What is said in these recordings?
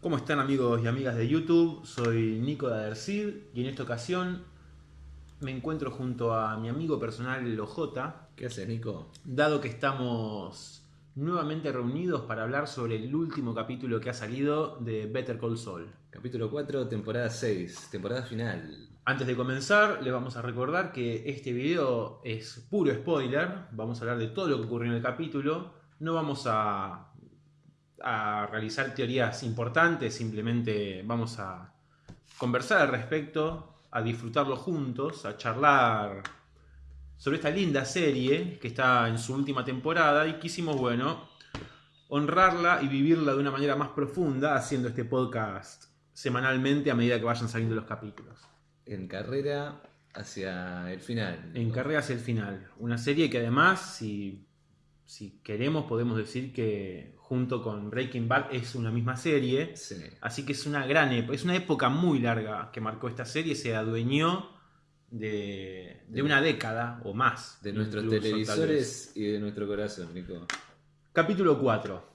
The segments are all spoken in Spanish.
¿Cómo están amigos y amigas de YouTube? Soy Nico de Adercid y en esta ocasión me encuentro junto a mi amigo personal Ojota. ¿Qué haces, Nico? Dado que estamos nuevamente reunidos para hablar sobre el último capítulo que ha salido de Better Call Saul. Capítulo 4, temporada 6, temporada final. Antes de comenzar, les vamos a recordar que este video es puro spoiler. Vamos a hablar de todo lo que ocurrió en el capítulo. No vamos a a realizar teorías importantes, simplemente vamos a conversar al respecto, a disfrutarlo juntos, a charlar sobre esta linda serie que está en su última temporada y quisimos, bueno, honrarla y vivirla de una manera más profunda haciendo este podcast semanalmente a medida que vayan saliendo los capítulos. En carrera hacia el final. En carrera hacia el final. Una serie que además, si, si queremos, podemos decir que junto con Breaking Bad es una misma serie. Así que es una gran época, es una época muy larga que marcó esta serie, se adueñó de, una década o más. De nuestros televisores y de nuestro corazón, Nico. Capítulo 4.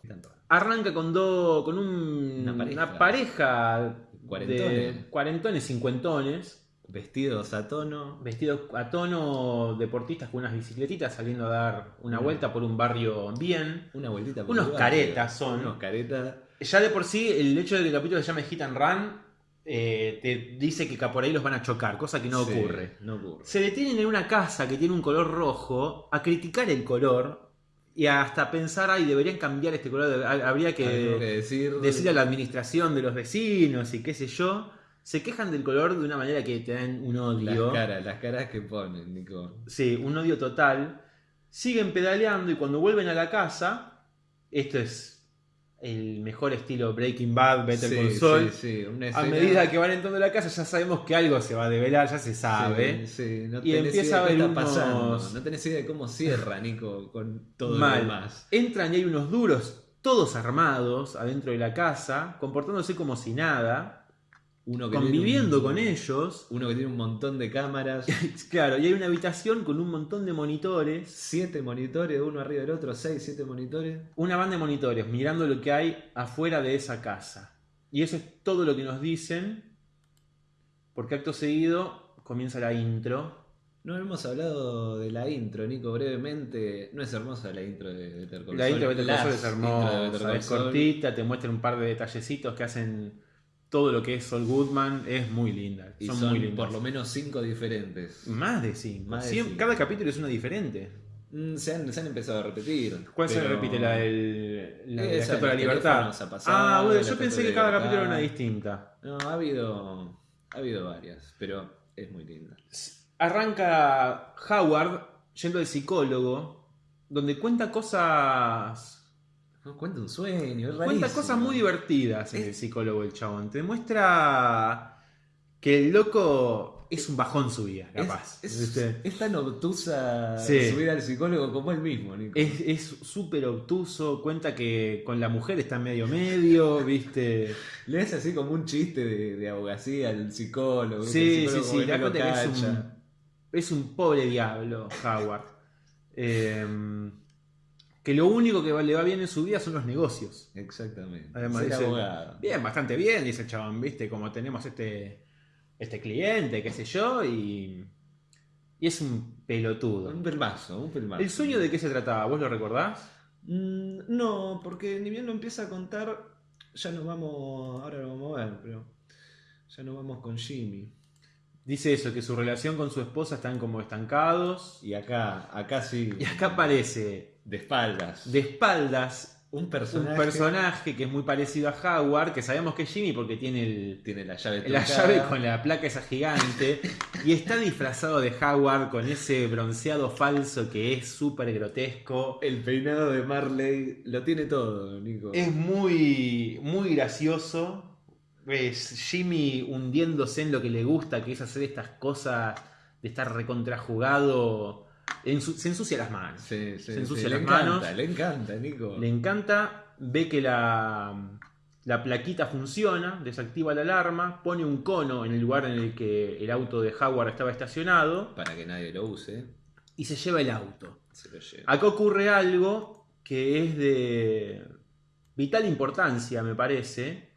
Arranca con, con una pareja, de cuarentones, cincuentones Vestidos a tono. Vestidos a tono, deportistas con unas bicicletitas saliendo a dar una vuelta por un barrio bien. Una vueltita por Unos caretas son. Unos caretas. Ya de por sí, el hecho de que el capítulo se llame Hit and Run eh, te dice que por ahí los van a chocar, cosa que no, ocurre. no ocurre. Se detienen en una casa que tiene un color rojo a criticar el color y hasta pensar, ay, deberían cambiar este color, habría que, decir... decir a la administración de los vecinos y qué sé yo se quejan del color de una manera que te dan un odio. Las caras, las caras que ponen, Nico. Sí, un odio total. Siguen pedaleando y cuando vuelven a la casa, esto es el mejor estilo Breaking Bad, Better Call Saul. Sí, A medida que van entrando a la casa ya sabemos que algo se va a develar, ya se sabe. No y empieza a ver unos... pasando. No tenés idea de cómo cierra, Nico, con todo lo demás. Entran y hay unos duros, todos armados, adentro de la casa, comportándose como si nada uno conviviendo con ellos. Uno que tiene un montón de cámaras. claro, y hay una habitación con un montón de monitores. Siete monitores, uno arriba del otro, seis, siete monitores. Una banda de monitores mirando lo que hay afuera de esa casa. Y eso es todo lo que nos dicen. Porque acto seguido comienza la intro. No hemos hablado de la intro, Nico, brevemente. No es hermosa la intro de Better La intro de Better es hermosa, es cortita, te muestra un par de detallecitos que hacen todo lo que es Sol Goodman es muy linda. Y son, muy por lo menos cinco diferentes. Más de cinco. Cada capítulo es una diferente. Mm, se, han, empezado a repetir. ¿Cuál se repite? La del la, de la Libertad. ah, bueno, yo pensé que cada capítulo era una distinta. No, ha habido, ha habido varias, pero es muy linda. Arranca Howard yendo al psicólogo, donde cuenta cosas cuenta un sueño, Cuenta cosas muy divertidas en el psicólogo el chabón. Te muestra que el loco es un bajón su vida, capaz. Es, tan obtusa subir al psicólogo como él mismo, Es súper obtuso, cuenta que con la mujer está medio medio, ¿viste? Le hace así como un chiste de, abogacía al psicólogo. Sí, sí, sí, es un, es un pobre diablo, Howard. eh, que lo único que le va bien en su vida son los negocios. Exactamente. Además, dice, bien, bastante bien, dice el chabón, ¿viste? Como tenemos este, este cliente, qué sé yo, y, y es un pelotudo. Un pelmazo, un pelmazo. ¿El sueño de qué se trataba? ¿Vos lo recordás? Mm, no, porque ni bien lo empieza a contar, ya nos vamos, ahora lo vamos a ver, pero ya nos vamos con Jimmy. Dice eso, que su relación con su esposa están como estancados. Y acá, acá sí. Y acá aparece de espaldas. De espaldas. Un personaje. un personaje. que es muy parecido a Howard, que sabemos que es Jimmy porque tiene, el, tiene la llave La llave con la placa esa gigante. y está disfrazado de Howard con ese bronceado falso que es súper grotesco. El peinado de Marley lo tiene todo, Nico. Es muy, muy gracioso. Es Jimmy hundiéndose en lo que le gusta, que es hacer estas cosas de estar recontrajugado se ensucia las manos. se ensucia las manos. le encanta, Nico. Le encanta, ve que la, la plaquita funciona, desactiva la alarma, pone un cono en el lugar en el que el auto de Howard estaba estacionado. Para que nadie lo use. Y se lleva el auto. Acá ocurre algo que es de vital importancia, me parece.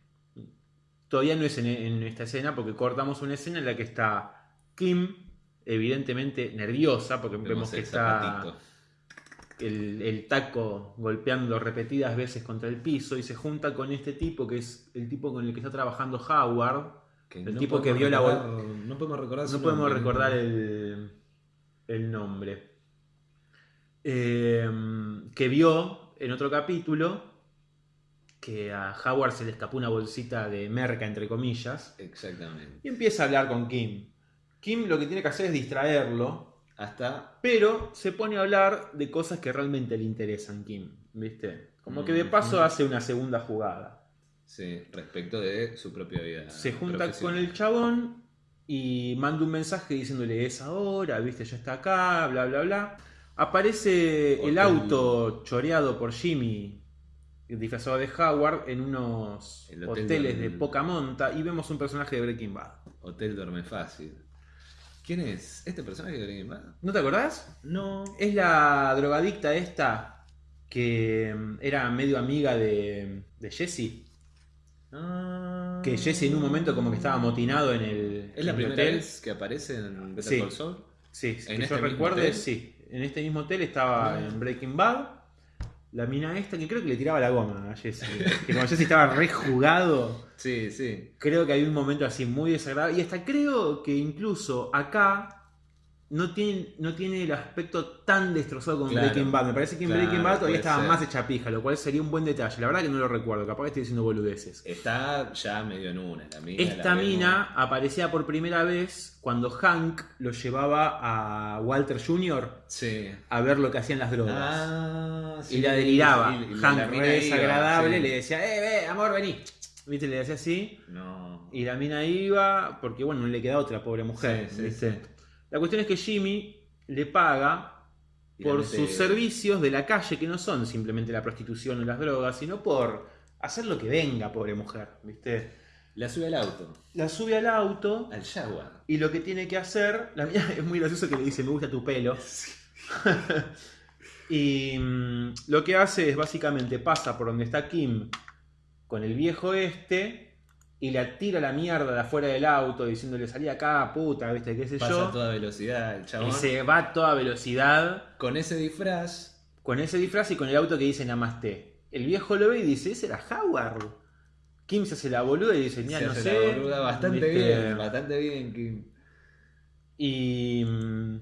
todavía no es en, en esta escena porque cortamos una escena en la que está Kim, evidentemente nerviosa, porque vemos, que está el, el taco golpeando repetidas veces contra el piso y se junta con este tipo que es el tipo con el que está trabajando Howard. Que el no tipo que vio la recordar- No podemos recordar No podemos recordar el, el nombre. Eh, que vio en otro capítulo que a Howard se le escapó una bolsita de merca, entre comillas, Exactamente. y empieza a hablar con Kim. Kim lo que tiene que hacer es distraerlo, Hasta. pero se pone a hablar de cosas que realmente le interesan Kim, ¿viste? Como que de Mm, paso mm. hace una segunda jugada. Sí, respecto de su propia vida. Se junta con el chabón y manda un mensaje diciéndole es ahora, viste, ya está acá, bla, bla, bla. Aparece el auto choreado por Jimmy, disfrazado de Howard, en unos El hotel hoteles del- de poca monta y vemos un personaje de Breaking Bad. Hotel Duerme Fácil. ¿Quién es? ¿Este personaje de Breaking Bad? ¿No te acordás? No. Es la drogadicta esta que mm, era medio amiga de, de Jesse. Ah. Que Jesse en un momento como que estaba amotinado en el, ¿Es la el primera hotel. vez que aparece en Better Sí. Call Saul? Sí, ¿En que este yo recuerde, hotel? sí. En este mismo hotel estaba Ah. en Breaking Bad. La mina esta que creo que le tiraba la goma a Jesse. que como Jesse estaba rejugado, Sí, sí. creo que hay un momento así muy desagradable. Y hasta creo que incluso acá no tiene, no tiene el aspecto tan destrozado como Claro, Breaking Bad. Me parece que en claro, Breaking Bad todavía estaba ser. más hecha pija, lo cual sería un buen detalle. La verdad que no lo recuerdo, capaz que estoy diciendo boludeces. Está ya medio en una. La mina, Esta la vemos. mina aparecía por primera vez cuando Hank lo llevaba a Walter Jr. Sí. a ver lo que hacían las drogas. Ah, sí. y la deliraba. Y- y la- Hank la re desagradable sí. le decía, eh, eh, amor, vení. Viste, le decía así. No. Y la mina iba, porque bueno, no le queda otra, pobre mujer. Sí, sí, ¿viste? La cuestión es que Jimmy le paga por sus servicios de la calle, que no son simplemente la prostitución o las drogas, sino por hacer lo que venga, pobre mujer. ¿Viste? La sube al auto. La sube al auto. Al Jaguar. Y lo que tiene que hacer, la mía es muy gracioso que le dice, me gusta tu pelo. y mm, lo que hace es básicamente pasa por donde está Kim con el viejo este y la tira la mierda de afuera del auto diciéndole salí acá, puta, viste, qué sé Pasa yo. a toda velocidad el chabón. Y se va a toda velocidad Con ese disfraz. con ese disfraz y con el auto que dice Namaste. El viejo lo ve y dice, ese era Howard. Kim se hace la boluda y dice, se no hace sé. la boluda bastante ¿viste? bien. Bastante bien. Kim. Y mm,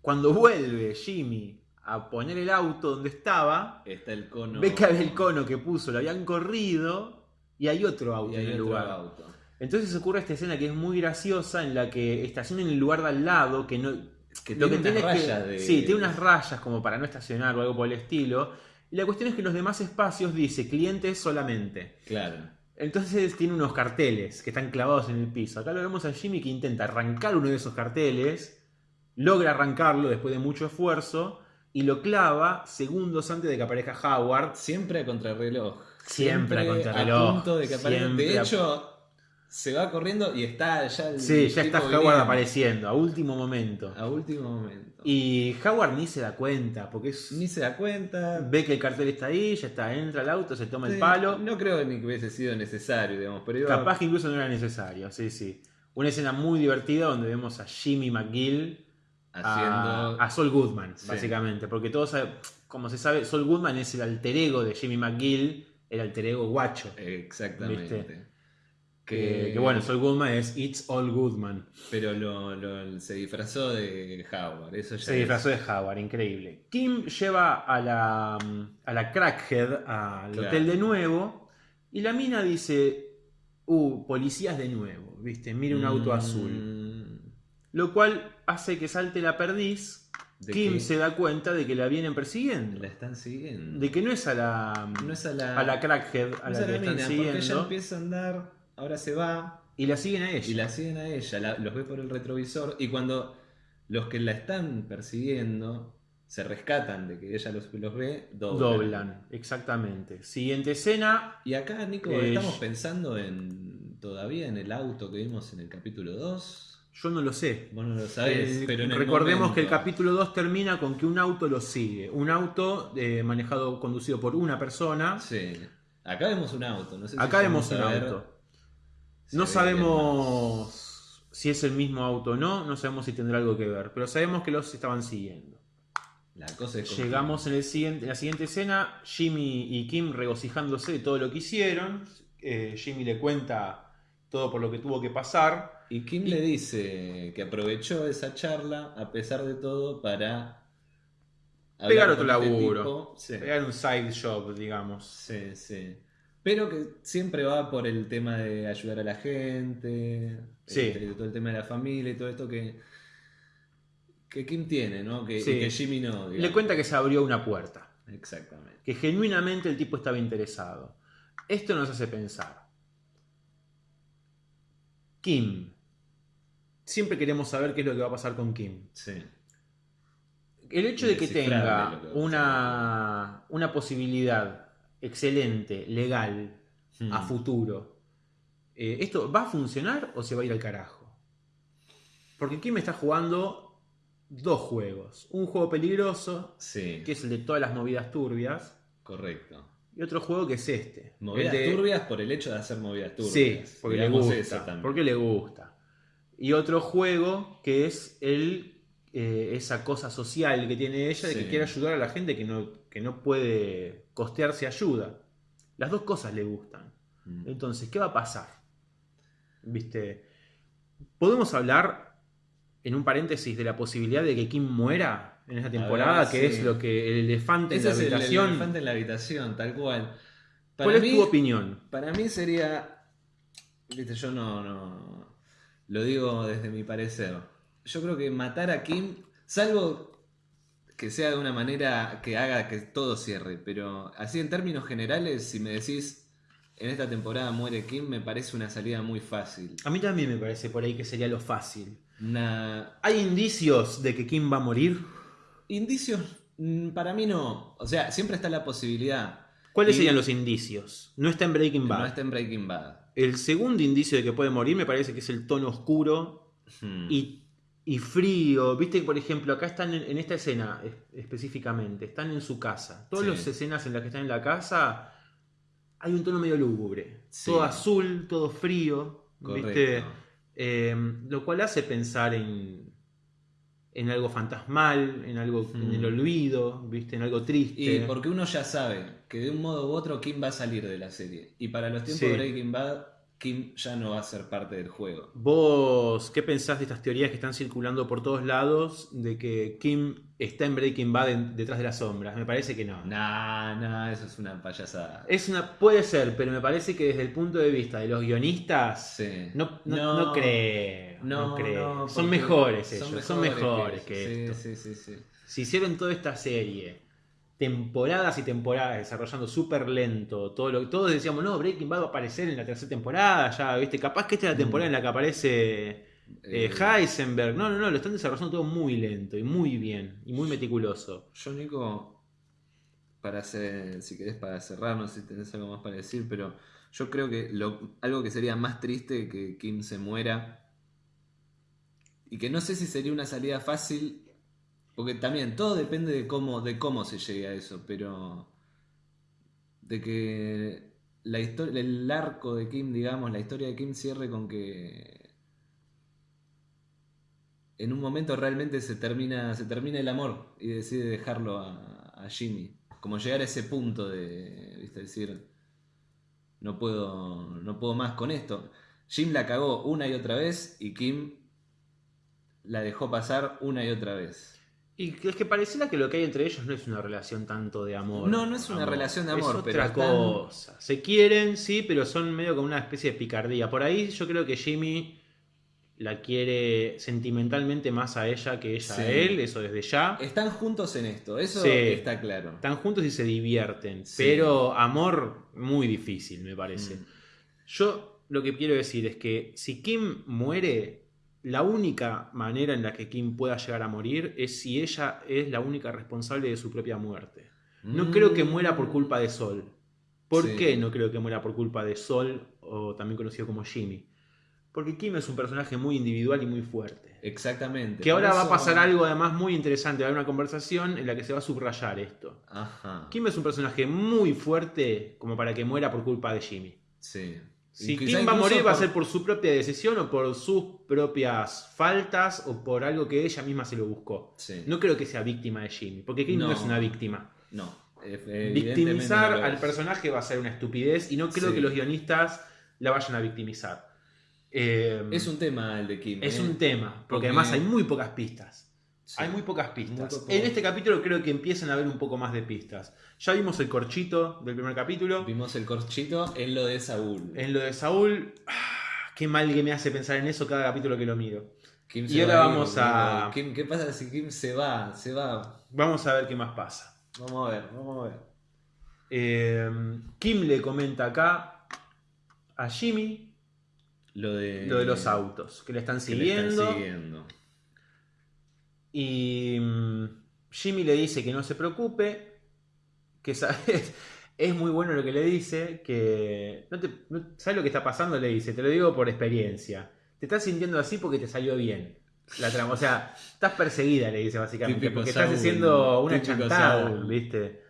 cuando vuelve Jimmy a poner el auto donde estaba, Está el cono. ve que el cono que puso lo habían corrido y hay otro auto Y hay en el otro lugar. auto. Entonces ocurre esta escena que es muy graciosa en la que estaciona en el lugar de al lado, que no... Que lo tiene que tiene unas es que- rayas de- Sí, tiene unas rayas como para no estacionar o algo por el estilo. Y la cuestión es que los demás espacios dice clientes solamente. Claro. Entonces tiene unos carteles que están clavados en el piso. Acá lo vemos a Jimmy que intenta arrancar uno de esos carteles, logra arrancarlo después de mucho esfuerzo y lo clava segundos antes de que aparezca Howard. Siempre a contrarreloj. Siempre a contrarreloj. A punto de que. Siempre De hecho, se va corriendo y está ya el Sí, ya está Howard apareciendo a último momento. A último momento. Y Howard ni se da cuenta porque es- Ni se da cuenta. ve que el cartel está ahí, ya está, entra al auto, se toma el palo. No creo ni que hubiese sido necesario, digamos. Pero iba- Capaz que incluso no era necesario, sí, sí. Una escena muy divertida donde vemos a Jimmy McGill haciendo. a, a Saul Goodman, Sí. básicamente. Porque todos como se sabe, Saul Goodman es el alter ego de Jimmy McGill, el alter ego guacho. Exactamente. ¿Viste? Que, que bueno, Saul Goodman es It's All Goodman. Pero lo, lo- se disfrazó de Howard. Eso ya Se es- disfrazó de Howard, increíble. Kim lleva a la, a la Crackhead al Claro. hotel de nuevo y la mina dice, uh, policías de nuevo, viste, mira un auto Mm, azul. Lo cual hace que salte la perdiz. ¿De Kim se da cuenta de que la vienen persiguiendo. La están siguiendo. De que no es a la, No es a la, a la Crackhead a no la que la están mina, porque ella siguiendo empieza a andar, ahora se va, y la siguen a ella. y la siguen a ella, la- los ve por el retrovisor, y cuando los que la están persiguiendo se rescatan de que ella los, los ve, doblan. Doblan, exactamente. Siguiente escena. Y acá, Nico, Eh, estamos pensando en todavía en el auto que vimos en el capítulo 2. Yo no lo sé. Vos no lo sabés, Eh, pero en el recordemos que el capítulo 2 termina con que un auto lo sigue. Un auto eh, manejado, conducido por una persona. Sí. Acá vemos un auto, no sé si Acá vemos un auto. si No sabemos si es el mismo auto o no, no sabemos si tendrá algo que ver, pero sabemos que los estaban siguiendo. La cosa es Llegamos en, el siguiente, en la siguiente escena, Jimmy y Kim regocijándose de todo lo que hicieron. Eh, Jimmy le cuenta todo por lo que tuvo que pasar. Y Kim le dice que aprovechó esa charla, a pesar de todo, para Pegar otro este laburo. Sí, Era un side job, digamos. sí, sí. Pero que siempre va por el tema de ayudar a la gente, Sí. este, todo el tema de la familia y todo esto que, que Kim tiene, ¿no? Que, y Sí. que Jimmy no. Le cuenta que se abrió una puerta, Exactamente. que genuinamente el tipo estaba interesado. Esto nos hace pensar. Kim. Siempre queremos saber qué es lo que va a pasar con Kim. Sí. El hecho de que tenga que una, una posibilidad excelente, legal, Hmm. a futuro, eh, ¿esto va a funcionar o se va a ir al carajo? Porque Kim está jugando dos juegos. Un juego peligroso, Sí, que es el de todas las movidas turbias, correcto. Y otro juego que es este. Movidas de- turbias por el hecho de hacer movidas turbias. Sí, porque le gusta. Porque le gusta. Y otro juego que es el, eh, esa cosa social que tiene ella de Sí. que quiere ayudar a la gente que no, que no puede costearse ayuda. Las dos cosas le gustan. Mm. Entonces, ¿qué va a pasar? ¿Viste? ¿Podemos hablar en un paréntesis de la posibilidad de que Kim muera en esta temporada? ver, que sí. es lo que el elefante Ese en es la el- el habitación. elefante en la habitación, tal cual. ¿Cuál es tu opinión? para mí sería. Viste, yo no, no. Lo digo desde mi parecer. Yo creo que matar a Kim, salvo que sea de una manera que haga que todo cierre, pero así en términos generales, si me decís en esta temporada muere Kim, me parece una salida muy fácil. A mí también me parece por ahí que sería lo fácil. Una, ¿Hay indicios de que Kim va a morir? Indicios, mm, para mí no. O sea, siempre está la posibilidad. ¿Cuáles Y- serían los indicios? No está en Breaking Bad. No está en Breaking Bad. El segundo indicio de que puede morir me parece que es el tono oscuro Hmm. y, y frío. Viste que, por ejemplo, acá están en, en esta escena es- específicamente, están en su casa. Todas Sí. las escenas en las que están en la casa hay un tono medio lúgubre. Sí. Todo azul, todo frío. ¿viste? Correcto. Eh, lo cual hace pensar en, en algo fantasmal, en algo en el Hmm. olvido, ¿viste? en algo triste. Y porque uno ya sabe que de un modo u otro Kim va a salir de la serie. Y para los tiempos Sí. de Breaking Bad, Kim ya no va a ser parte del juego. ¿Vos qué pensás de estas teorías que están circulando por todos lados de que Kim está en Breaking Bad en- detrás de las sombras? Me parece que no. Nah, nah, eso es una payasada. Es una, puede ser, pero me parece que desde el punto de vista de los guionistas, Sí. no, no, no creo. No, creo. son mejores ellos, son mejores, que que, eso. esto. Sí, sí, sí, sí. Si hicieron toda esta serie, temporadas y temporadas desarrollando súper lento, todo lo todos decíamos, no, Breaking Bad va a aparecer en la tercera temporada, ya, viste, capaz que esta es la temporada en la que aparece eh, Eh, Heisenberg. No, no, no, lo están desarrollando todo muy lento y muy bien y muy meticuloso. Yo, Nico, para hacer, si querés para cerrar, no sé si tenés algo más para decir, pero yo creo que lo, algo que sería más triste que Kim se muera y que no sé si sería una salida fácil, porque también todo depende de cómo, de cómo se llegue a eso, pero de que la historia, el arco de Kim, digamos, la historia de Kim cierre con que en un momento realmente se termina, se termina el amor y decide dejarlo a, a Jimmy. Como llegar a ese punto de, ¿viste? decir, no puedo, no puedo más con esto. Jim la cagó una y otra vez y Kim la dejó pasar una y otra vez. Y es que pareciera que lo que hay entre ellos no es una relación tanto de amor. No, no es una relación de amor, es pero otra están- cosa. Se quieren, sí, pero son medio como una especie de picardía. Por ahí yo creo que Jimmy la quiere sentimentalmente más a ella que ella Sí. a él, eso desde ya. Están juntos en esto, eso Sí. está claro. Están juntos y se divierten, Sí. pero amor muy difícil, me parece. Mm. Yo lo que quiero decir es que si Kim muere, la única manera en la que Kim pueda llegar a morir es si ella es la única responsable de su propia muerte. No Mm. creo que muera por culpa de Sol. ¿Por Sí. qué no creo que muera por culpa de Sol, o también conocido como Jimmy? Porque Kim es un personaje muy individual y muy fuerte. Exactamente. Que ahora va a pasar algo además muy interesante, va a haber una conversación en la que se va a subrayar esto. Ajá. Kim es un personaje muy fuerte como para que muera por culpa de Jimmy. Sí. Si Kim va a morir va a ser por su propia decisión o por sus propias faltas o por algo que ella misma se lo buscó. Sí. No creo que sea víctima de Jimmy, porque Kim no, No. es una víctima. No. Victimizar no al personaje va a ser una estupidez y no creo Sí. que los guionistas la vayan a victimizar. Eh, Es un tema el de Kim. es ¿eh? un tema, porque, Porque- además hay muy pocas pistas. Sí. Hay muy pocas pistas. Muy poco. En este capítulo creo que empiezan a haber un poco más de pistas. Ya vimos el corchito del primer capítulo. Vimos el corchito en lo de Saúl. En lo de Saúl, ah, qué mal que me hace pensar en eso cada capítulo que lo miro. Kim Y se ahora va vamos a-. Kim- ¿Qué pasa si Kim se va? Se va. Vamos a ver qué más pasa. Vamos a ver, vamos a ver. Eh, Kim le comenta acá a Jimmy Lo de, lo de los autos, que le están que le están siguiendo. Y mm, Jimmy le dice que no se preocupe, que sabes, es muy bueno lo que le dice, que no te, no- ¿sabes lo que está pasando? Le dice, te lo digo por experiencia. Te estás sintiendo así porque te salió bien la trama. O sea, estás perseguida, le dice básicamente, Típico porque estás haciendo una chantada, Saúl. ¿viste?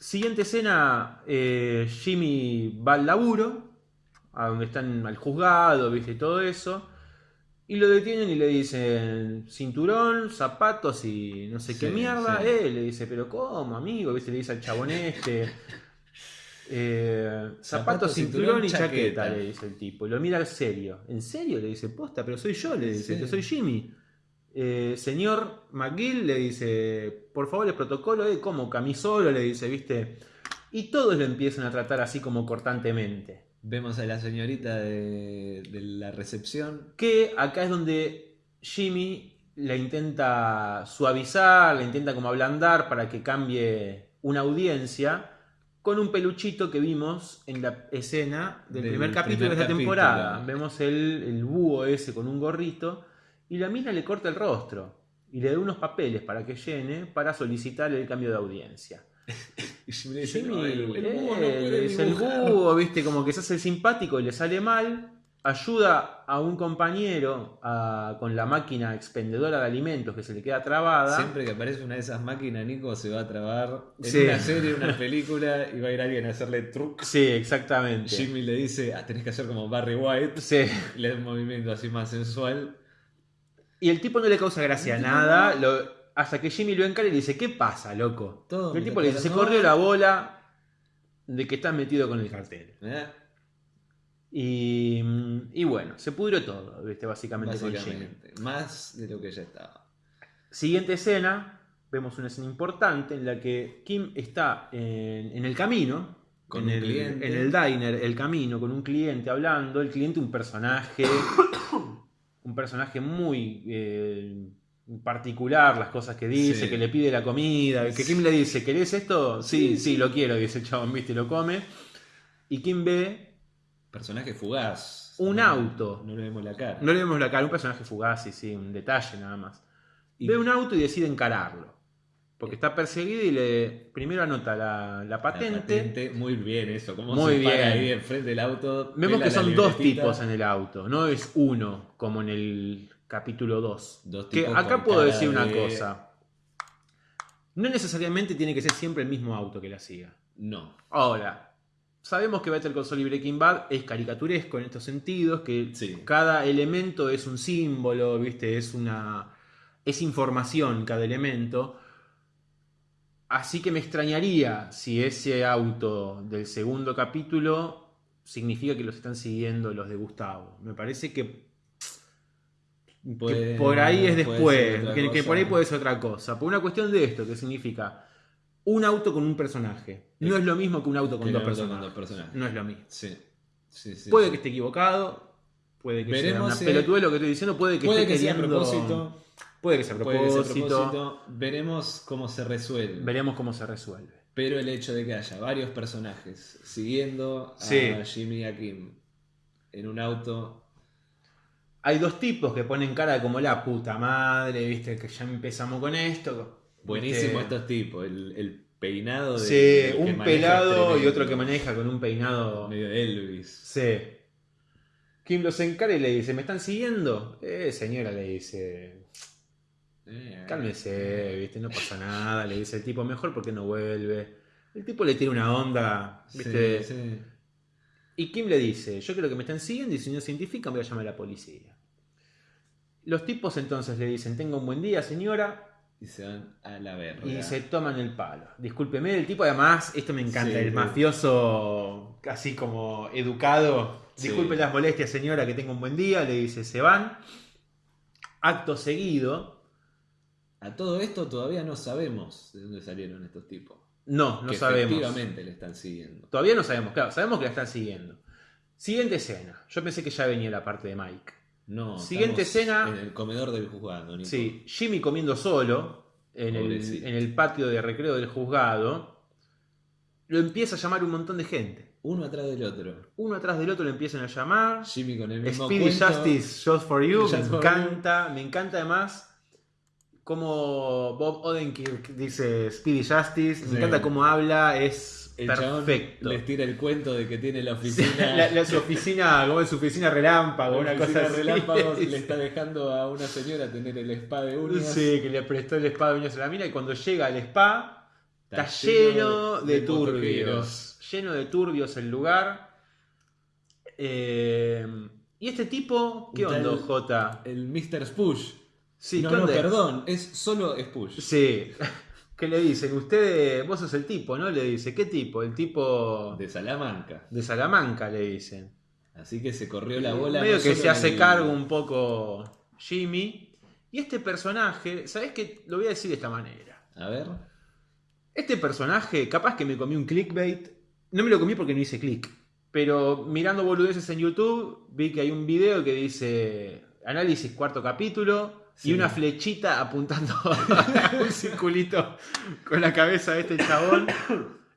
Siguiente escena, eh, Jimmy va al laburo, a donde están al juzgado, ¿viste? Y todo eso. Y lo detienen y le dicen cinturón, zapatos y no sé qué mierda. sí. Eh, le dice, pero ¿cómo, amigo? ¿Viste? Le dice al chabón este. Eh, zapatos, Zapatos, cinturón, cinturón, y chaqueta, chaqueta. le dice el tipo. Y lo mira serio. ¿En serio? Le dice, posta, pero soy yo, le dice, Sí. que soy Jimmy. Eh, señor McGill le dice, por favor, el protocolo, eh, ¿cómo? Camisolo, le dice, ¿viste? Y todos lo empiezan a tratar así como cortantemente. Vemos a la señorita de, de la recepción. Que acá es donde Jimmy la intenta suavizar, la intenta como ablandar para que cambie una audiencia con un peluchito que vimos en la escena del, Del primer capítulo de esta capítulo. temporada. Vemos el, el búho ese con un gorrito y la mina le corta el rostro y le da unos papeles para que llene para solicitar el cambio de audiencia. Y Jimmy le dice, Jimmy, "No, el, el búho no le puede dice, el dibujar". búho, viste, como que se hace el simpático y le sale mal. Ayuda a un compañero a- con la máquina expendedora de alimentos que se le queda trabada. Siempre que aparece una de esas máquinas, Nico se va a trabar en Sí. una serie, una película, y va a ir alguien a hacerle truc. Sí, exactamente. Jimmy le dice, ah, tenés que hacer como Barry White, Sí. le da un movimiento así más sensual. Y el tipo no le causa gracia tipo nada, lo- hasta que Jimmy lo encara y le dice, ¿qué pasa, loco? Todo el tipo le dice, se corrió la bola de que estás metido con el cartel. ¿eh? Y, y bueno, se pudrió todo, ¿viste? Básicamente, con Jimmy. Básicamente, más de lo que ya estaba. Siguiente escena, vemos una escena importante en la que Kim está en, en el camino, Con en, un el, cliente. en el diner, el camino, con un cliente hablando, el cliente un personaje, un personaje muy eh, particular, las cosas que dice, Sí. que le pide la comida, que Kim le dice, ¿querés esto? Sí, sí, lo quiero, dice el chabón, viste, y lo come. Y Kim ve, Personaje fugaz. Un No- auto. No le vemos la cara. no le vemos la cara, un personaje fugaz, sí, sí, un detalle nada más. Y- Ve un auto y decide encararlo. Porque está perseguido y le primero anota la, la La patente. Muy bien eso. Cómo Muy se para bien. ahí enfrente del auto. Vemos que son dos tipos en el auto, no es uno como en el capítulo 2. Dos Que acá puedo decir una de- cosa. No necesariamente tiene que ser siempre el mismo auto que la siga. No. Ahora, sabemos que Better Call Saul y Breaking Bad es caricaturesco en estos sentidos, que Sí. cada elemento es un símbolo, ¿viste? Es una. es información cada elemento. Así que me extrañaría si ese auto del segundo capítulo significa que los están siguiendo los de Gustavo. Me parece que, que por ahí es después, que, por ahí puede ser otra cosa. Por una cuestión de esto, que significa un auto con un personaje. No es lo mismo que un auto con, Que dos, con personajes. dos personajes. No es lo mismo. Sí. Sí, sí, Puede que esté equivocado, puede que sea Veremos una si- pelotudez lo que estoy diciendo, puede que Puede esté que sea a propósito. Puede que sea a Puede que sea a propósito. propósito. Veremos cómo se resuelve. Veremos cómo se resuelve. Pero el hecho de que haya varios personajes siguiendo a. Jimmy y a Kim en un auto. Hay dos tipos que ponen cara como la puta madre, viste, que ya empezamos con esto. Buenísimo Viste, estos tipos. El, el peinado de. Sí, un pelado y otro que maneja con un peinado. Medio Elvis. Sí. Kim los encara y le dice, ¿me están siguiendo? Eh, señora, le dice, Eh, cálmese, viste, no pasa nada, le dice el tipo, mejor porque no vuelve. El tipo le tira una onda, sí, viste. sí. Y Kim le dice, yo creo que me están siguiendo y si no se identifican voy a llamar a la policía. Los tipos entonces le dicen, tenga un buen día señora, Y se van a la verga. y se toman el palo. Discúlpeme, el tipo además, esto me encanta, Sí, el mafioso así como educado. Sí. Disculpe las molestias señora, que tenga un buen día, le dice, se van. Acto seguido, A todo esto todavía no sabemos de dónde salieron estos tipos. No, no que sabemos. Efectivamente le están siguiendo. Todavía no sabemos, claro, sabemos que la están siguiendo. Siguiente escena. Yo pensé que ya venía la parte de Mike. No. Siguiente escena. En el comedor del juzgado, Nico. Sí, Jimmy comiendo solo en el, en el patio de recreo del juzgado. Lo empieza a llamar un montón de gente. Uno atrás del otro. Uno atrás del otro lo empiezan a llamar. Jimmy con el mismo Speedy cuento. Justice, Just for You. Just me encanta. Me encanta además como Bob Odenkirk dice Speedy Justice. Me encanta cómo habla. Es El perfecto. les tira el cuento de que tiene la Sí, oficina. la, la- su oficina, como es su oficina relámpago, la una oficina cosa así. relámpagos le está dejando a una señora tener el spa de uñas. Sí, que le prestó el spa de uñas a la mina y cuando llega al spa está, Está lleno de, de turbios. Lleno de turbios el lugar. Eh, ¿Y este tipo? ¿Qué onda, Jota? El Mr. Spush. Sí, no, ¿qué no, onda? perdón, es solo Spush. Sí. ¿Qué le dicen? Usted, vos sos el tipo, ¿no? Le dice, ¿qué tipo? El tipo De Salamanca. de Salamanca, le dicen. Así que se corrió la bola. Medio no que se hace el- cargo un poco Jimmy. Y este personaje, ¿sabés qué? Lo voy a decir de esta manera. A ver. Este personaje, capaz que me comí un clickbait. No me lo comí porque no hice click. Pero mirando boludeces en YouTube, vi que hay un video que dice análisis cuarto capítulo y una flechita apuntando a un circulito con la cabeza de este chabón.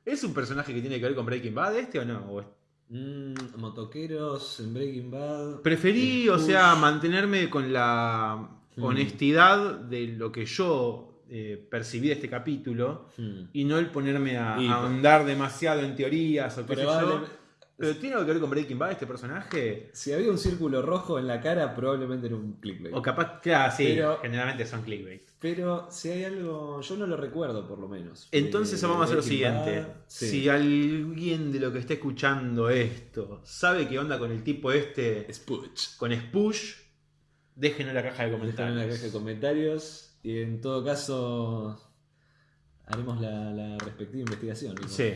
¿Es un personaje que tiene que ver con Breaking Bad este o no? ¿O es- Mm, motoqueros en Breaking Bad. Preferí, o sea, mantenerme con la Mm. honestidad de lo que yo eh, percibí de este capítulo Hmm. y no el ponerme a, Y- a ahondar demasiado en teorías o qué sé yo. Pero tiene algo que ver con Breaking Bad este personaje. Si había un círculo rojo en la cara, probablemente era un clickbait. O capaz, claro, sí, Pero- generalmente son clickbait. Pero si hay algo, yo no lo recuerdo por lo menos. Entonces vamos a hacer lo siguiente. Bad, sí. Si alguien de lo que esté escuchando esto sabe qué onda con el tipo este, Spush. con Spush, déjenlo en la caja de comentarios. en la caja de comentarios. Y en todo caso, haremos la, la respectiva investigación. Sí.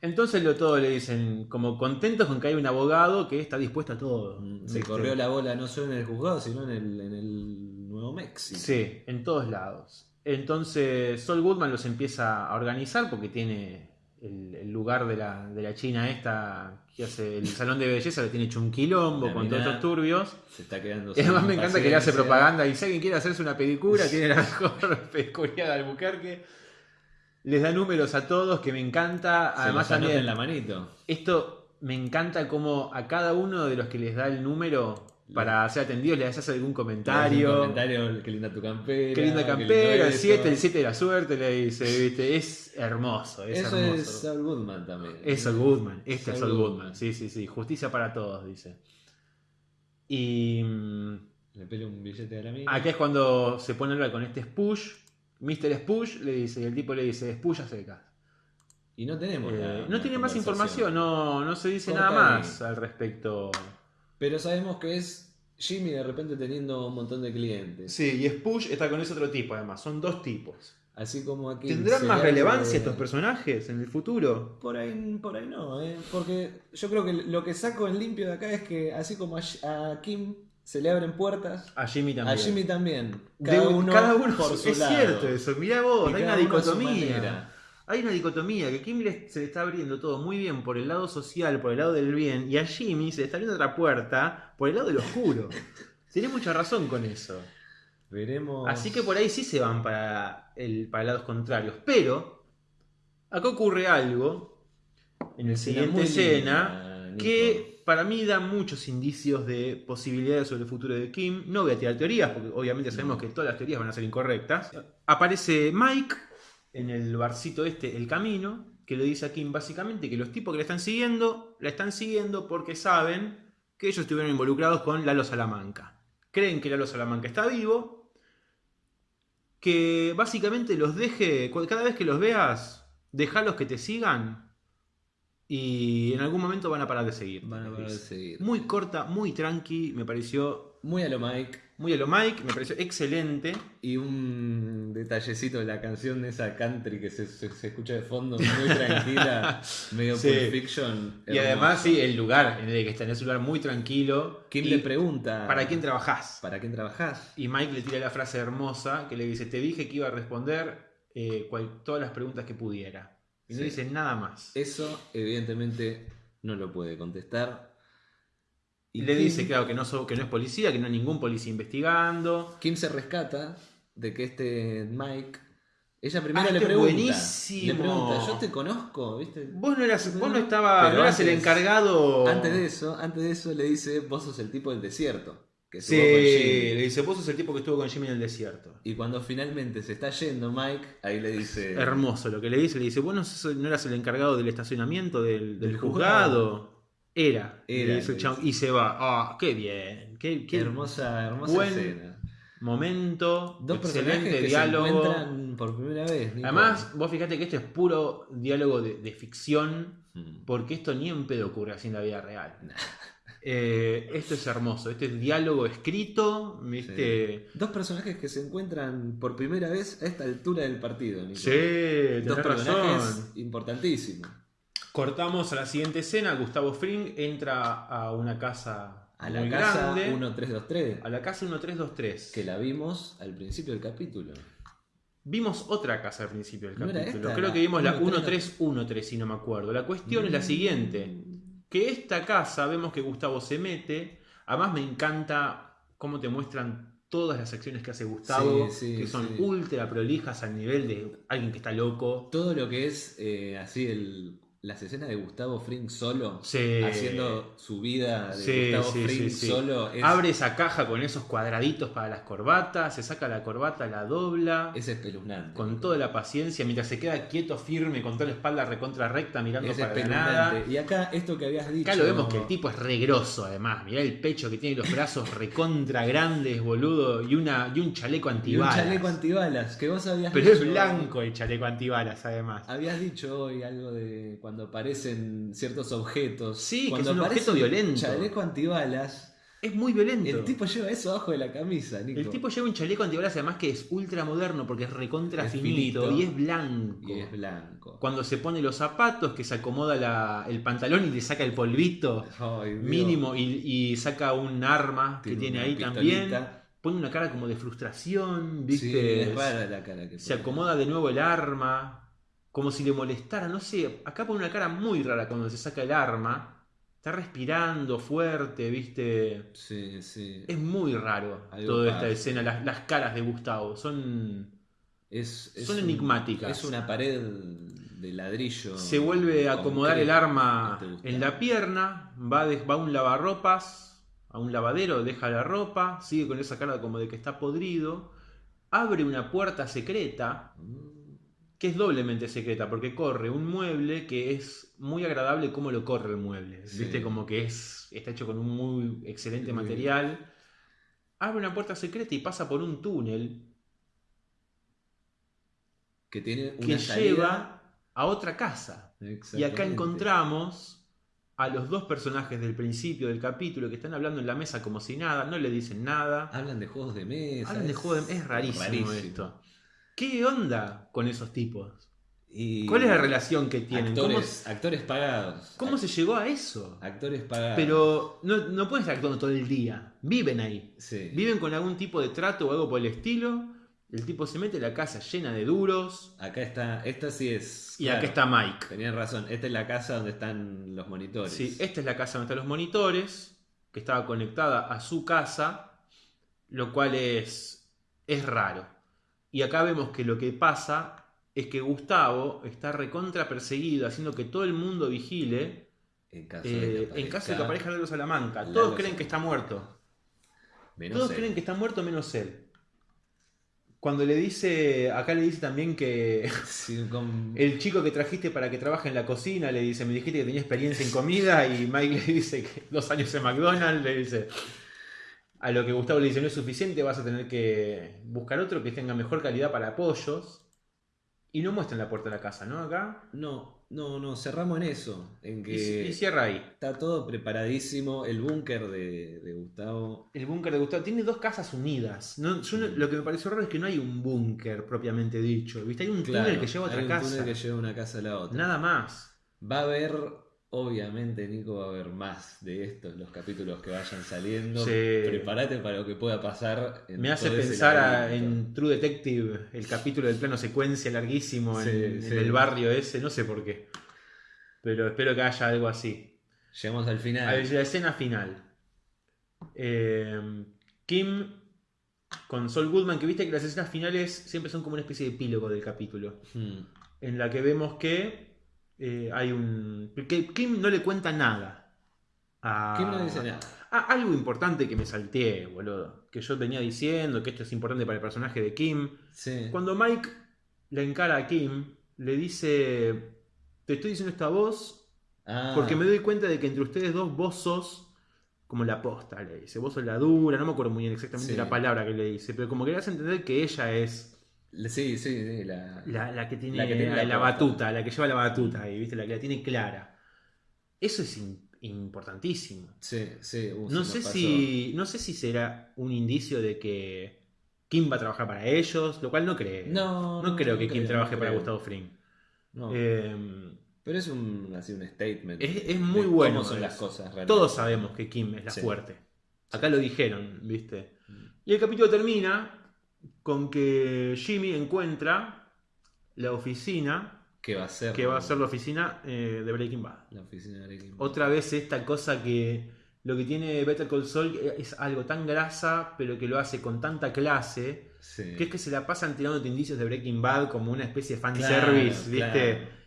Entonces lo todo le dicen como contentos con que hay un abogado que está dispuesto a todo. Se corrió la bola no solo en el juzgado, sino en el, en el Nuevo México. Sí, en todos lados. Entonces Sol Goodman los empieza a organizar porque tiene el, el lugar de la, de la China esta que hace el salón de belleza, le tiene hecho un quilombo La con todos estos turbios. Se está quedando Y además me encanta que le hace propaganda y si alguien quiere hacerse una pedicura, tiene la mejor pedicuría de Albuquerque. Les da números a todos, que me encanta. Se Además los también en la manito. esto me encanta como a cada uno de los que les da el número para ser atendidos les hace algún comentario. un comentario, qué linda tu campera. Qué linda campera, el esto. 7, el 7 de la suerte, le dice, ¿viste? Es hermoso, es Eso hermoso. es Saul Goodman también. Es Saul Goodman, este es Saul Goodman. Goodman, sí, sí, sí, justicia para todos, dice. Y mm, Le pele un billete a la mina. acá es cuando se pone a hablar con este Spush, Mr. Spush le dice, y el tipo le dice, Spush a secas. Y no tenemos. Eh, la- no la tiene más información, no, no se dice Corta nada más al respecto. Pero sabemos que es Jimmy de repente teniendo un montón de clientes. Sí, y Spush está con ese otro tipo además, son dos tipos. Así como aquí. ¿Tendrán más le relevancia estos personajes en el futuro? Por ahí, por ahí no, ¿eh? porque yo creo que lo que saco en limpio de acá es que así como a, a Kim se le abren puertas, A Jimmy también. a Jimmy también. De- Cada uno, cada uno por su es lado. cierto eso. Mirá vos, Y hay una dicotomía. Hay una dicotomía que Kim se le está abriendo todo muy bien por el lado social, por el lado del bien, y a Jimmy se le está abriendo otra puerta por el lado del oscuro. Tiene mucha razón con eso. Veremos. Así que por ahí sí se van para, el, para lados contrarios. Pero acá ocurre algo en el Escena siguiente escena que para mí da muchos indicios de posibilidades sobre el futuro de Kim. No voy a tirar teorías, porque obviamente sabemos que todas las teorías van a ser incorrectas. Aparece Mike en el barcito este, El Camino, que le dice a Kim básicamente que los tipos que la están siguiendo, la están siguiendo porque saben que ellos estuvieron involucrados con Lalo Salamanca. Creen que Lalo Salamanca está vivo, que básicamente los deje, cada vez que los veas, dejalos que te sigan y en algún momento van a parar de seguir. Van a parar de seguir. Muy corta, muy tranqui, me pareció Muy a lo Mike. muy a lo Mike, me pareció excelente. Y un detallecito de la canción de esa country que se, se- se escucha de fondo, muy tranquila, medio Sí. Pulp Fiction. Y además, sí, el lugar en el que está en ese lugar muy tranquilo. Kim le pregunta: ¿Para quién trabajás? ¿Para quién trabajás? Y Mike le tira la frase hermosa que le dice, te dije que iba a responder eh, cual- todas las preguntas que pudiera. Y no Sí. dice nada más. Eso, evidentemente, no lo puede contestar. Y le Kim- dice, claro, que no, so- que no es policía, que no hay ningún policía investigando. Kim se rescata de que este Mike. Ella primero Ah, le este pregunta. buenísimo. Le pregunta, yo te conozco, ¿viste? Vos no eras, vos no estabas, Pero no eras el encargado. Antes de eso, antes de eso le dice, vos sos el tipo del desierto. Que Sí, estuvo con Jimmy". le dice, vos sos el tipo que estuvo con Jimmy en el desierto. Y cuando finalmente se está yendo Mike, ahí le dice... Hermoso lo que le dice, le dice, vos no, sos- no eras el encargado del estacionamiento del, del Del juzgado. Era. Era, Le dice el le chabón, y se va. Ah, qué bien. Qué, qué hermosa, hermosa buen escena. momento. Dos personajes excelente diálogo. encuentran por primera vez. Nico. Además, vos fíjate que esto es puro diálogo de, de ficción, Mm. porque esto ni en pedo ocurre así en la vida real. Eh, esto es hermoso, este es diálogo escrito, ¿viste? Dos personajes que se encuentran por primera vez a esta altura del partido. Nico. Sí, Dos personajes importantísimos. Cortamos a la siguiente escena, Gustavo Fring entra a una casa A la muy casa grande, 1323, a la casa 1323. que la vimos al principio del capítulo. Vimos otra casa al principio del ¿No capítulo. esta Creo que vimos la 13? 1313, si no me acuerdo. La cuestión es la siguiente. Que esta casa, vemos que Gustavo se mete. Además me encanta cómo te muestran todas las acciones que hace Gustavo. Sí, sí, que son sí. ultra prolijas al nivel de alguien que está loco. Todo lo que es eh, así el, las escenas de Gustavo Fring solo, Sí. haciendo su vida de Sí, Gustavo sí, Fring sí, sí. solo, es, Abre esa caja con esos cuadraditos para las corbatas, se saca la corbata, la dobla. es espeluznante. Con toda la paciencia, mientras se queda quieto, firme, con toda la espalda recontra recta, mirando es para nada. Y acá, esto que habías dicho. Acá lo vemos que el tipo es regroso además. Mirá el pecho que tiene los brazos recontra grandes, boludo. Y, una, y un chaleco Y un antibalas. chaleco antibalas, que vos habías Pero es blanco el chaleco antibalas además. Habías dicho hoy algo de cuando aparecen ciertos objetos. Sí, que cuando es un objeto violento. Chaleco antibalas. Es muy violento. El tipo lleva eso abajo de la camisa, Nico. El tipo lleva un chaleco antibalas además que es ultra moderno porque es recontra Es finito, finito. y es blanco. Y es blanco. Cuando se pone los zapatos, que se acomoda la- el pantalón y le saca el polvito Ay, mínimo y, y saca un arma que tiene ahí pistolita. también. Pone una cara como de frustración, Sí, ¿viste? es rara la cara que se acomoda de nuevo el arma, como si le molestara, no sé, acá pone una cara muy rara cuando se saca el arma. Está respirando fuerte, ¿viste? Sí, sí. Es muy raro Algo toda esta escena, las, las caras de Gustavo, son... Es, es Son un- enigmáticas. Es una pared de ladrillo. Se vuelve a acomodar el arma en la pierna, va, de- va a un lavarropas, a un lavadero, deja la ropa, sigue con esa cara como de que está podrido, abre una puerta secreta, Mm, que es doblemente secreta, porque corre un mueble que es muy agradable como lo corre el mueble. Sí. Viste, como que es, está hecho con un muy excelente Muy material. Abre una puerta secreta y pasa por un túnel Que tiene una que salida. lleva a otra casa. Y acá encontramos a los dos personajes del principio del capítulo que están hablando en la mesa como si nada, no le dicen nada. Hablan de juegos de mesa. Hablan de es- juego de... Es rarísimo, esto. ¿Qué onda con esos tipos? Y ¿Cuál es la relación que tienen? ¿Cómo, Actores, actores pagados. cómo se llegó a eso? Actores pagados. Pero no, no pueden estar actuando todo el día. Viven ahí. Sí. Viven con algún tipo de trato o algo por el estilo. El tipo se mete en la casa llena de duros. Acá está. Esta sí es. Y claro, acá está Mike. Tenían razón. Esta es la casa donde están los monitores. Sí, esta es la casa donde están los monitores, que estaba conectada a su casa, lo cual es, es raro. Y acá vemos que lo que pasa es que Gustavo está recontra perseguido, haciendo que todo el mundo vigile En caso, eh, de que en caso de que aparezca Lalo Salamanca. Lalo Todos creen que está muerto. Menos Todos él. creen que está muerto menos él. Cuando le dice, acá le dice también que Sí, con- el chico que trajiste para que trabaje en la cocina, le dice, me dijiste que tenía experiencia en comida y Mike le dice que dos años en McDonald's, le dice, a lo que Gustavo le dice, no es suficiente, vas a tener que buscar otro que tenga mejor calidad para pollos. Y no muestran la puerta de la casa, ¿no? Acá. No, no, no, cerramos en eso. En Y, que y cierra ahí. está todo preparadísimo. El búnker de, de Gustavo. El búnker de Gustavo tiene dos casas unidas. No, yo no- lo que me pareció raro es que no hay un búnker propiamente dicho. ¿Viste? Hay un túnel Claro, que lleva a otra hay un casa. túnel que lleva una casa a la otra. Nada más. Va a haber, obviamente, Nico, va a haber más de estos, los capítulos que vayan saliendo. Sí. Prepárate para lo que pueda pasar. en Me hace pensar a- en True Detective, el capítulo del plano secuencia larguísimo en, Sí, en sí. el barrio ese, no sé por qué. Pero espero que haya algo así. Llegamos al final. A ver, la escena final. Eh, Kim con Sol Goodman, que viste que las escenas finales siempre son como una especie de epílogo del capítulo. Hmm. En la que vemos que eh, hay un. que Kim no le cuenta nada. a- Kim no dice nada. Ah, algo importante que me salteé, boludo. Que yo venía diciendo que esto es importante para el personaje de Kim. Sí. Cuando Mike le encara a Kim, le dice: Te estoy diciendo esta voz Ah, porque me doy cuenta de que entre ustedes dos vos sos como la posta, le dice. Vos sos la dura, no me acuerdo muy bien exactamente Sí. la palabra que le dice, pero como que le hace entender que ella es Sí, sí, sí. La... la, la que tiene La que tiene la la, posta. batuta, la que lleva la batuta ahí, ¿viste? La que la tiene clara. Eso es importantísimo. Sí, sí. uh, No sé, si, no sé si será un indicio de que Kim va a trabajar para ellos, lo cual no creo. No, No creo que Kim trabaje no para. Gustavo Fring. Eh, Pero es un, así un statement. Es- es de muy bueno ¿Cómo son las cosas realmente. todos sabemos que Kim es la Sí. fuerte. Acá lo dijeron, ¿viste? Y el capítulo termina con que Jimmy encuentra la oficina ¿Qué va a ser? que va a ser la oficina eh, de Breaking Bad. La oficina de Breaking Bad. Otra vez esta cosa que lo que tiene Better Call Saul es algo tan grasa, pero que lo hace con tanta clase, Sí. que es que se la pasan tirándote indicios de Breaking Bad como una especie de Claro, fanservice, ¿viste? claro.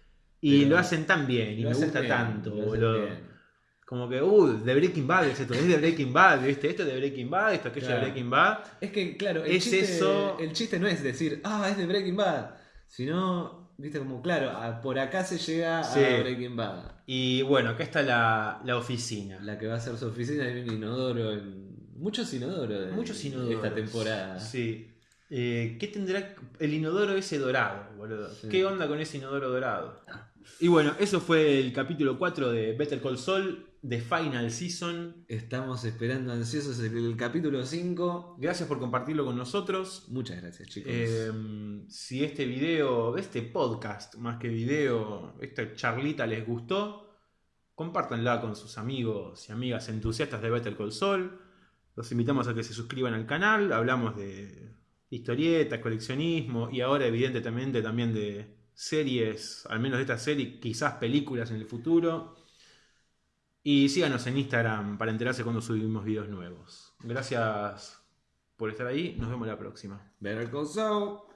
Y Pero lo hacen tan bien y me gusta bien, tanto, boludo. Como que, uh, de Breaking Bad es esto, es de Breaking Bad, ¿viste? Esto es de Breaking Bad, esto aquello Claro. de Breaking Bad. Es que, claro, el, Es chiste, eso- el chiste no es decir, ah, es de Breaking Bad. Sino, viste, como, claro, a- por acá se llega Sí. a Breaking Bad. Y bueno, acá está la, la oficina. La que va a ser su oficina hay un inodoro. En... Muchos inodoros. de Muchos inodoros. Esta temporada. Sí. Eh, ¿Qué tendrá el inodoro ese dorado, boludo? Sí. ¿Qué onda con ese inodoro dorado? Y bueno, eso fue el capítulo 4 de Better Call Saul, de Final Season. Estamos esperando ansiosos el, el capítulo 5. Gracias por compartirlo con nosotros. Muchas gracias, chicos. Eh, si este video, este podcast, más que video, esta charlita les gustó, compártanla con sus amigos y amigas entusiastas de Better Call Saul. Los invitamos a que se suscriban al canal. Hablamos de historietas, coleccionismo y ahora evidentemente también de series, al menos de esta serie, quizás películas en el futuro. Y síganos en Instagram para enterarse cuando subimos videos nuevos. Gracias por estar ahí. Nos vemos la próxima. Better Call Saul.